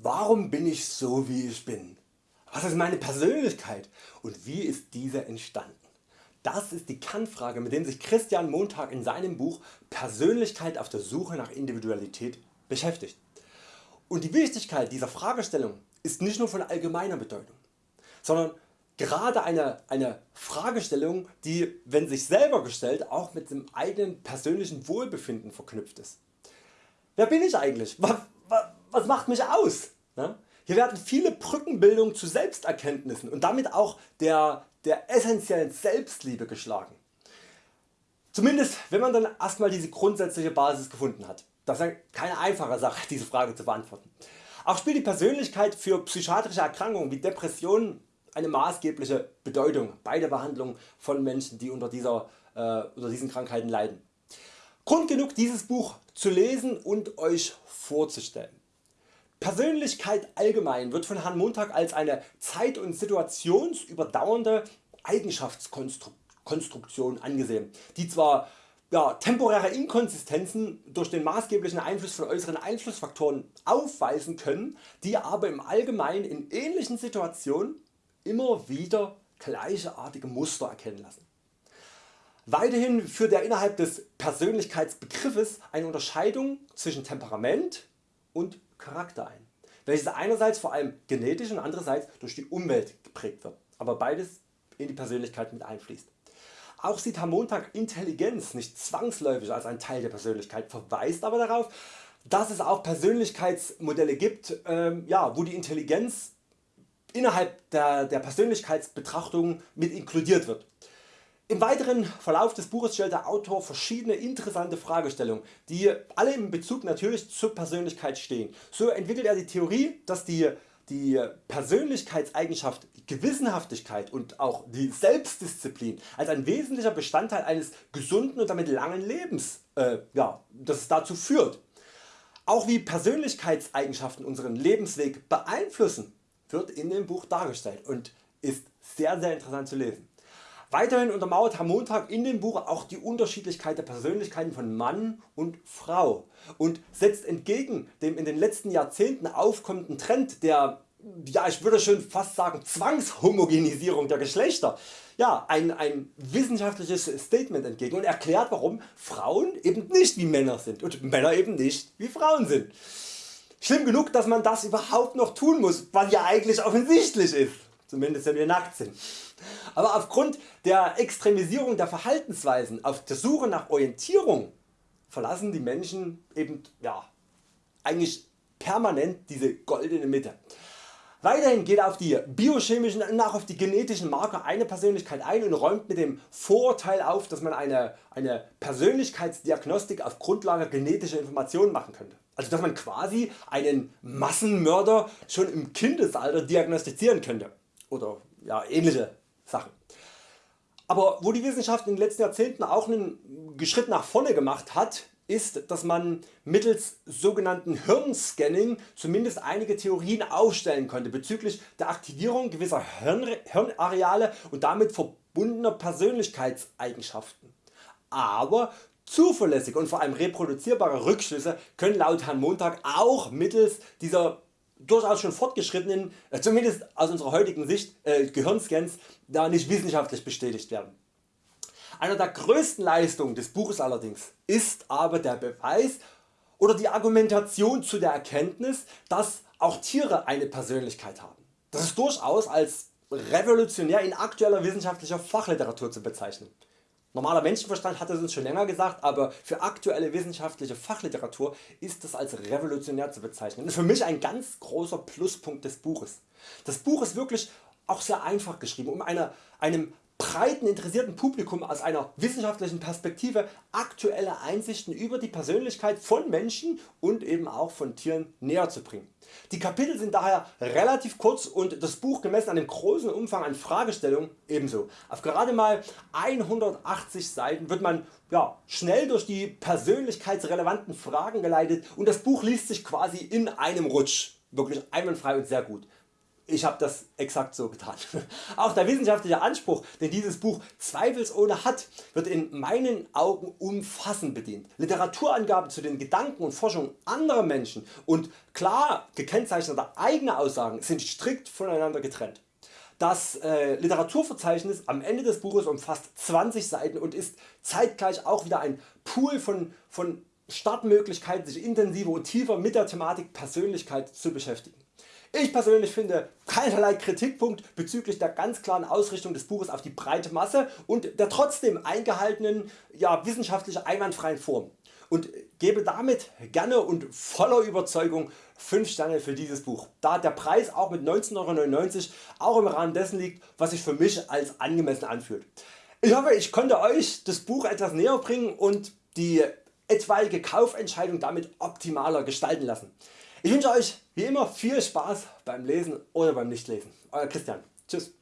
Warum bin ich so wie ich bin? Was ist meine Persönlichkeit und wie ist diese entstanden? Das ist die Kernfrage mit der sich Christian Montag in seinem Buch Persönlichkeit auf der Suche nach Individualität beschäftigt. Und die Wichtigkeit dieser Fragestellung ist nicht nur von allgemeiner Bedeutung, sondern gerade eine, eine Fragestellung die wenn sich selber gestellt auch mit dem eigenen persönlichen Wohlbefinden verknüpft ist. Wer bin ich eigentlich? Was, macht mich aus? Hier werden viele Brückenbildungen zu Selbsterkenntnissen und damit auch der, der essentiellen Selbstliebe geschlagen. Zumindest wenn man dann erstmal diese grundsätzliche Basis gefunden hat. Das ist keine einfache Sache diese Frage zu beantworten. Auch spielt die Persönlichkeit für psychiatrische Erkrankungen wie Depressionen eine maßgebliche Bedeutung bei der Behandlung von Menschen die unter, dieser, äh, unter diesen Krankheiten leiden. Grund genug dieses Buch zu lesen und Euch vorzustellen. Persönlichkeit allgemein wird von Herrn Montag als eine zeit- und situationsüberdauernde Eigenschaftskonstruktion angesehen, die zwar ja, temporäre Inkonsistenzen durch den maßgeblichen Einfluss von äußeren Einflussfaktoren aufweisen können, die aber im Allgemeinen in ähnlichen Situationen immer wieder gleichartige Muster erkennen lassen. Weiterhin führt er innerhalb des Persönlichkeitsbegriffes eine Unterscheidung zwischen Temperament und Charakter ein, welches einerseits vor allem genetisch und andererseits durch die Umwelt geprägt wird, aber beides in die Persönlichkeit mit einfließt. Auch sieht Herr Montag Intelligenz nicht zwangsläufig als ein Teil der Persönlichkeit, verweist aber darauf, dass es auch Persönlichkeitsmodelle gibt, ähm, ja, wo die Intelligenz innerhalb der, der Persönlichkeitsbetrachtung mit inkludiert wird. Im weiteren Verlauf des Buches stellt der Autor verschiedene interessante Fragestellungen, die alle im Bezug natürlich zur Persönlichkeit stehen. So entwickelt er die Theorie, dass die, die Persönlichkeitseigenschaft Gewissenhaftigkeit und auch die Selbstdisziplin als ein wesentlicher Bestandteil eines gesunden und damit langen Lebens äh, ja, dass es dazu führt. Auch wie Persönlichkeitseigenschaften unseren Lebensweg beeinflussen wird in dem Buch dargestellt und ist sehr sehr interessant zu lesen. Weiterhin untermauert Herr Montag in dem Buch auch die Unterschiedlichkeit der Persönlichkeiten von Mann und Frau und setzt entgegen dem in den letzten Jahrzehnten aufkommenden Trend der ja, ich würde schon fast sagen Zwangshomogenisierung der Geschlechter ja, ein, ein wissenschaftliches Statement entgegen und erklärt warum Frauen eben nicht wie Männer sind und Männer eben nicht wie Frauen sind. Schlimm genug dass man das überhaupt noch tun muss, was ja eigentlich offensichtlich ist, zumindest wenn wir nackt sind. Aber aufgrund der Extremisierung der Verhaltensweisen auf der Suche nach Orientierung verlassen die Menschen eben ja, eigentlich permanent diese goldene Mitte. Weiterhin geht auf die biochemischen und auch auf die genetischen Marker einer Persönlichkeit ein und räumt mit dem Vorurteil auf dass man eine, eine Persönlichkeitsdiagnostik auf Grundlage genetischer Informationen machen könnte. Also dass man quasi einen Massenmörder schon im Kindesalter diagnostizieren könnte oder ja, ähnliche Sachen. Aber wo die Wissenschaft in den letzten Jahrzehnten auch einen Schritt nach vorne gemacht hat, ist, dass man mittels sogenannten Hirnscanning zumindest einige Theorien aufstellen konnte bezüglich der Aktivierung gewisser Hirn Hirnareale und damit verbundener Persönlichkeitseigenschaften. Aber zuverlässige und vor allem reproduzierbare Rückschlüsse können laut Herrn Montag auch mittels dieser durchaus schon fortgeschrittenen, äh, zumindest aus unserer heutigen Sicht, äh, Gehirnscans da nicht wissenschaftlich bestätigt werden. Einer der größten Leistungen des Buches allerdings ist aber der Beweis oder die Argumentation zu der Erkenntnis, dass auch Tiere eine Persönlichkeit haben. Das ist durchaus als revolutionär in aktueller wissenschaftlicher Fachliteratur zu bezeichnen. Normaler Menschenverstand hat es uns schon länger gesagt, aber für aktuelle wissenschaftliche Fachliteratur ist das als revolutionär zu bezeichnen. Das ist für mich ein ganz großer Pluspunkt des Buches. Das Buch ist wirklich auch sehr einfach geschrieben, um einer, einem breiten interessierten Publikum aus einer wissenschaftlichen Perspektive aktuelle Einsichten über die Persönlichkeit von Menschen und eben auch von Tieren näher zu bringen. Die Kapitel sind daher relativ kurz und das Buch gemessen an dem großen Umfang an Fragestellungen ebenso. Auf gerade mal 180 Seiten wird man ja, schnell durch die persönlichkeitsrelevanten Fragen geleitet und das Buch liest sich quasi in einem Rutsch. Wirklich einwandfrei und sehr gut. Ich habe das exakt so getan. Auch der wissenschaftliche Anspruch den dieses Buch zweifelsohne hat wird in meinen Augen umfassend bedient. Literaturangaben zu den Gedanken und Forschungen anderer Menschen und klar gekennzeichnete eigene Aussagen sind strikt voneinander getrennt. Das äh, Literaturverzeichnis am Ende des Buches umfasst 20 Seiten und ist zeitgleich auch wieder ein Pool von, von Startmöglichkeiten sich intensiver und tiefer mit der Thematik Persönlichkeit zu beschäftigen. Ich persönlich finde keinerlei Kritikpunkt bezüglich der ganz klaren Ausrichtung des Buches auf die breite Masse und der trotzdem eingehaltenen ja, wissenschaftlich einwandfreien Form und gebe damit gerne und voller Überzeugung 5 Sterne für dieses Buch, da der Preis auch mit 19,99€ auch im Rahmen dessen liegt was sich für mich als angemessen anfühlt. Ich hoffe ich konnte Euch das Buch etwas näher bringen und die etwaige Kaufentscheidung damit optimaler gestalten lassen. Ich wünsche Euch wie immer viel Spaß beim Lesen oder beim Nichtlesen. Euer Christian. Tschüss.